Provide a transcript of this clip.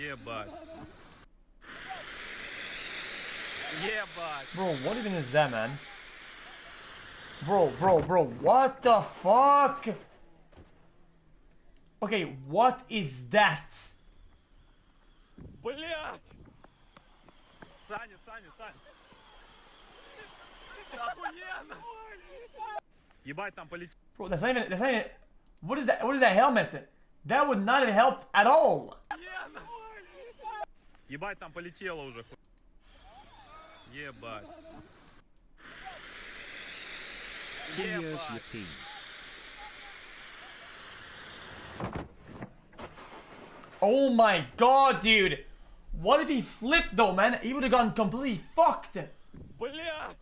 Ебать. Ебать. Bro, what even is that, man? Bro, bro, bro, what the fuck? Okay, what is that? Блять! Саня, Саня, Саня. Охуенно! Ебать, там полетел. Bro, that's not even, that's not even, what is that, what is that helmet? That would not have helped at all. Ебать, там полетело уже. Ебать. Ебать. Oh my god, dude. What if he flipped though, man? He would have gotten completely fucked. Блять!